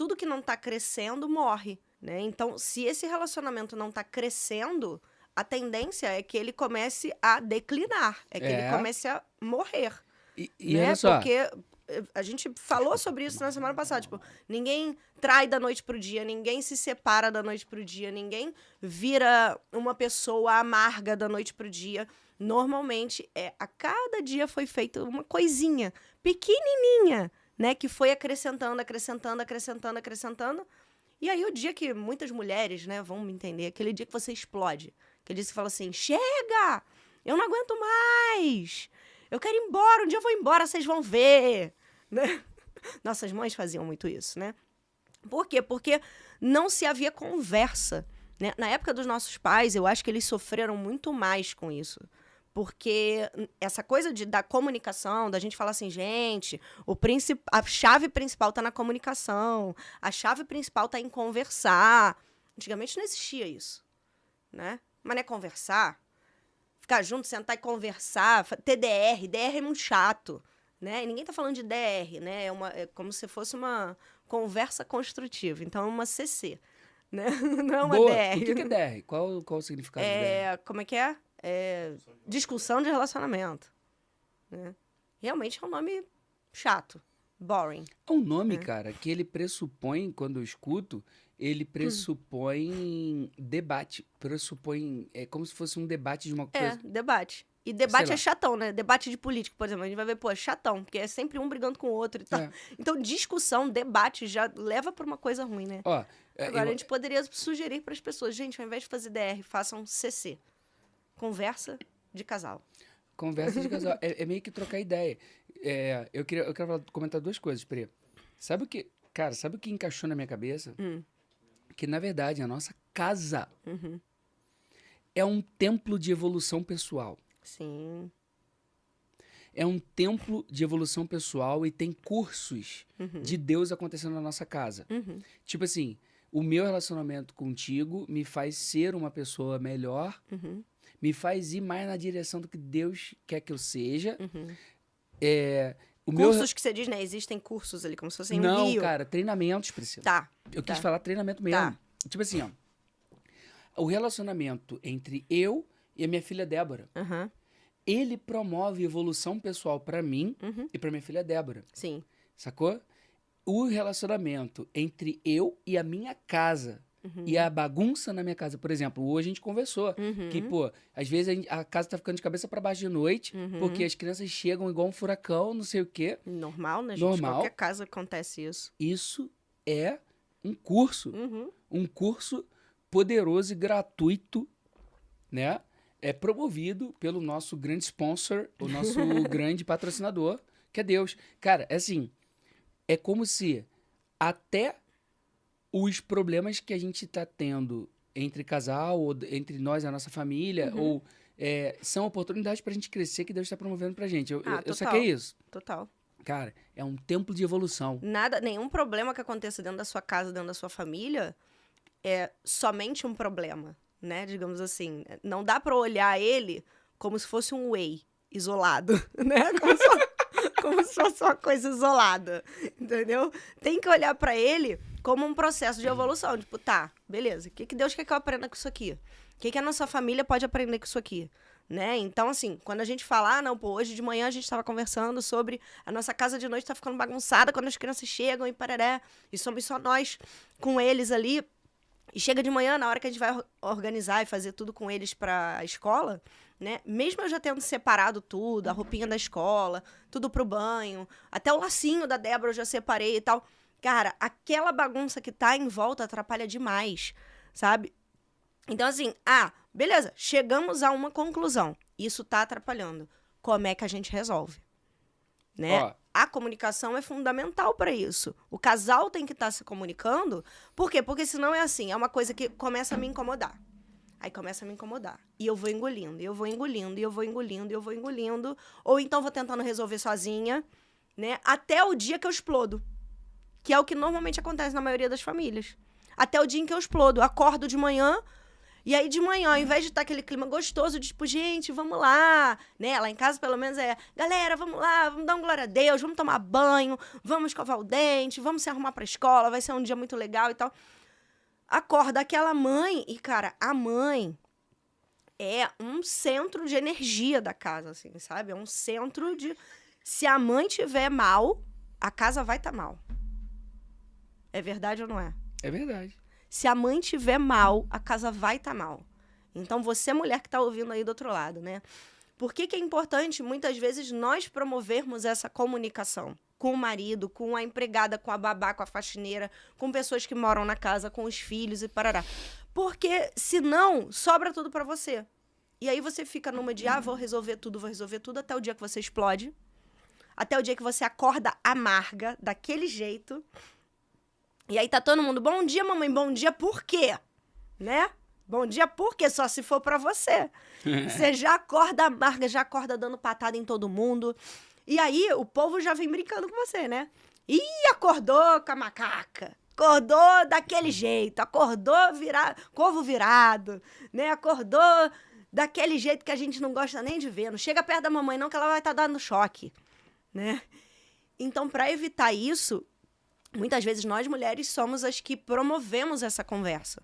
tudo que não tá crescendo morre, né? Então, se esse relacionamento não tá crescendo, a tendência é que ele comece a declinar, é que É. ele comece a morrer, E, e né? só, Porque eh, a gente falou sobre isso na semana passada, tipo, ninguém trai da noite pro dia, ninguém se separa da noite pro dia, ninguém vira uma pessoa amarga da noite pro dia. Normalmente é a cada dia foi feita uma coisinha pequenininha, né, que foi acrescentando, acrescentando, acrescentando, acrescentando. E aí o dia que muitas mulheres, né, vão me entender, aquele dia que você explode, que você fala assim: "Chega! Eu não aguento mais. Eu quero ir embora, um dia eu vou embora, vocês vão ver", né? Nossas mães faziam muito isso, né? Por quê? Porque não se havia conversa. Né? Na época dos nossos pais, eu acho que eles sofreram muito mais com isso. Porque essa coisa de, da comunicação, da gente falar assim, gente, o princip... a chave principal tá na comunicação, a chave principal tá em conversar. Antigamente não existia isso, né? Mas não é conversar, ficar junto, sentar e conversar, TDR, DR é muito chato, né? E ninguém tá falando de DR, né? É, uma, é como se fosse uma conversa construtiva, então é uma CC, né? Não é uma boa. DR. O que, que é DR? Qual, qual o significado de DR? É, como é que é? É, discussão de relacionamento. Né? Realmente é um nome chato. Boring. É um nome, É. cara, que ele pressupõe, quando eu escuto, ele pressupõe debate. Pressupõe. É como se fosse um debate de uma É, coisa. debate. E debate é chatão, né? Debate de político, por exemplo. A gente vai ver, pô, é chatão, porque é sempre um brigando com o outro e tal. É. Então, discussão, debate já leva pra uma coisa ruim, né? Ó, é, Agora, eu- a gente poderia sugerir para as pessoas, gente, ao invés de fazer DR, façam CC. Conversa de casal. Conversa de casal. é, é meio que trocar ideia. É, eu, queria, eu quero falar- comentar duas coisas, Pri. Sabe o que. Cara, sabe o que encaixou na minha cabeça? Hum. Que, na verdade, a nossa casa Uhum. é um templo de evolução pessoal. Sim. É um templo de evolução pessoal e tem cursos Uhum. de Deus acontecendo na nossa casa. Uhum. Tipo assim, o meu relacionamento contigo me faz ser uma pessoa melhor, Uhum. Me faz ir mais na direção do que Deus quer que eu seja. Uhum. É, o meu Cursos que você diz, né? Existem cursos ali, como se fosse um Não, rio. cara, treinamentos, Priscila. Tá. Eu quis tá. falar treinamento mesmo. Tá. Tipo assim, ó. O relacionamento entre eu e a minha filha Débora, Aham. ele promove evolução pessoal pra mim Uhum. e pra minha filha Débora, Sim. sacou? O relacionamento entre eu e a minha casa Uhum. e a bagunça na minha casa, por exemplo, hoje a gente conversou Uhum. que, pô, às vezes a, gente- a casa tá ficando de cabeça pra baixo de noite, Uhum. porque as crianças chegam igual um furacão, não sei o quê. Normal, né, gente? Normal. Qualquer casa acontece isso. Isso é um curso Uhum. um curso poderoso e gratuito, né? É promovido pelo nosso grande sponsor, o nosso grande patrocinador, que é Deus. Cara, é assim, é como se até os problemas que a gente tá tendo entre casal, ou entre nós e a nossa família, Uhum. ou é, são oportunidades pra gente crescer que Deus está promovendo pra gente. Eu, Ah, eu, eu total. saquei isso. Total. Cara, é um templo de evolução. Nada, nenhum problema que aconteça dentro da sua casa, dentro da sua família, é somente um problema, né? Digamos assim. Não dá pra olhar ele como se fosse um whey isolado, né? Como se, como se fosse uma coisa isolada, entendeu? Tem que olhar pra ele como um processo de evolução. Tipo, tá, beleza. O que, que Deus quer que eu aprenda com isso aqui? O que, que a nossa família pode aprender com isso aqui? Né? Então, assim, quando a gente fala, ah, não, pô, hoje de manhã a gente estava conversando sobre a nossa casa de noite tá ficando bagunçada quando as crianças chegam e pararé, e somos só nós com eles ali. E chega de manhã, na hora que a gente vai or- organizar e fazer tudo com eles pra escola, né? Mesmo eu já tendo separado tudo, a roupinha da escola, tudo pro banho, até o lacinho da Débora eu já separei e tal. Cara, aquela bagunça que tá em volta atrapalha demais, sabe? Então, assim, ah, beleza, chegamos a uma conclusão. Isso tá atrapalhando. Como é que a gente resolve? Né? Ó, A comunicação é fundamental para isso. O casal tem que estar se comunicando. Por quê? Porque senão é assim, é uma coisa que começa a me incomodar. Aí começa a me incomodar. E eu vou engolindo, e eu vou engolindo, e eu vou engolindo, e eu vou engolindo. Ou então vou tentando resolver sozinha, né? Até o dia que eu explodo. Que é o que normalmente acontece na maioria das famílias. Até o dia em que eu explodo. Acordo de manhã, E aí, de manhã, ao invés de estar aquele clima gostoso, de tipo, gente, vamos lá, né? Lá em casa, pelo menos, é, galera, vamos lá, vamos dar um glória a Deus, vamos tomar banho, vamos escovar o dente, vamos se arrumar pra escola, vai ser um dia muito legal e tal. Acorda aquela mãe, e, cara, a mãe é um centro de energia da casa, assim, sabe? É um centro de. Se a mãe tiver mal, a casa vai estar tá mal. É verdade ou não é? É verdade. Se a mãe tiver mal, a casa vai estar tá mal. Então, você, mulher que está ouvindo aí do outro lado, né? Por que, que é importante, muitas vezes, nós promovermos essa comunicação com o marido, com a empregada, com a babá, com a faxineira, com pessoas que moram na casa, com os filhos e parará? Porque, senão, sobra tudo para você. E aí você fica numa de, ah, vou resolver tudo, vou resolver tudo, até o dia que você explode. Até o dia que você acorda amarga, daquele jeito. E aí tá todo mundo, bom dia, mamãe, bom dia, por quê? Né? Bom dia, por quê? Só se for para você. você já acorda amarga, já acorda dando patada em todo mundo. E aí o povo já vem brincando com você, né? Ih, acordou com a macaca. Acordou daquele jeito, acordou virado, corvo virado, né? Acordou daquele jeito que a gente não gosta nem de ver. Não chega perto da mamãe não que ela vai estar tá dando choque, né? Então, para evitar isso, muitas vezes nós mulheres somos as que promovemos essa conversa.